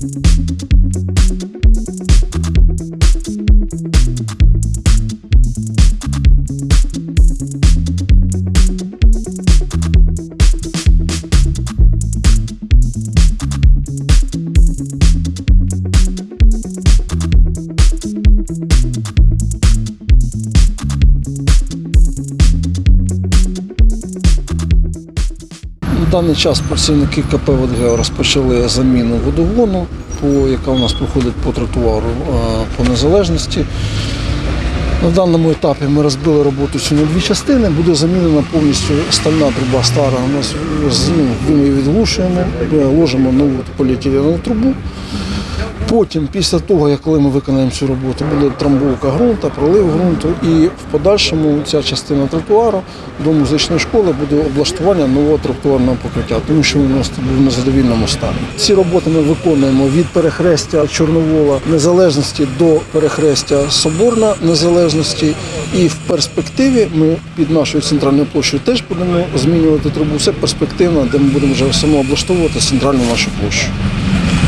thank you даний час працівники КП «Водгео» розпочали заміну водогону, яка у нас проходить по тротуару е, по незалежності. На даному етапі ми розбили роботу цю на дві частини. Буде замінена повністю стальна труба стара. Ну, ми її відглушуємо, е, ложимо нову поліетиленову трубу. Потім, після того, як коли ми виконаємо цю роботу, буде трамбовка ґрунту, пролив ґрунту, і в подальшому ця частина тротуару до музичної школи буде облаштування нового тротуарного покриття, тому що у нас був в незадовільному стані. Ці роботи ми виконуємо від перехрестя Чорновола Незалежності до перехрестя Соборна Незалежності. І в перспективі ми під нашою центральною площею теж будемо змінювати трубу. Це перспективно, де ми будемо вже самооблаштовувати центральну нашу площу.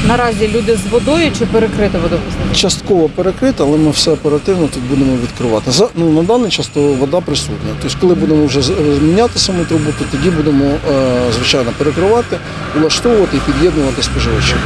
Наразі люди з водою чи перекрите водопостачання? Частково перекрита, але ми все оперативно тут будемо відкривати. За ну на даний час то вода присутня. Тобто, коли будемо вже зміняти міняти саму трубу, то тоді будемо е, звичайно перекривати, влаштовувати і під'єднувати споживачів.